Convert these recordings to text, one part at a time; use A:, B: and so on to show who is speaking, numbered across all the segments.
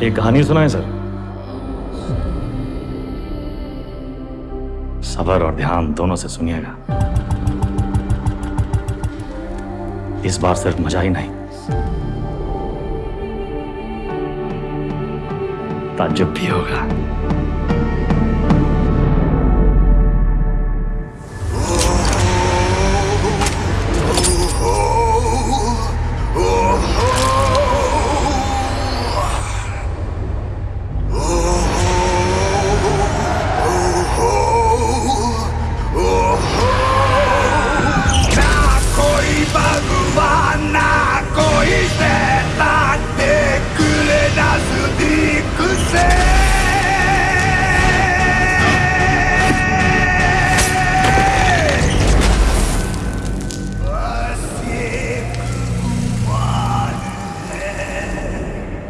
A: ایک کہانی سنائیں سر۔ صبر اور دھیان دونوں سے سنیے گا۔ اس بار صرف مزہ ہی نہیں۔ تعجب بھی ہوگا۔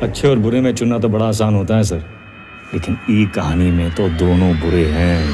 A: اچھے اور برے میں چننا تو بڑا آسان ہوتا ہے، سر۔ لیکن ای کہانی میں تو دونوں برے ہیں۔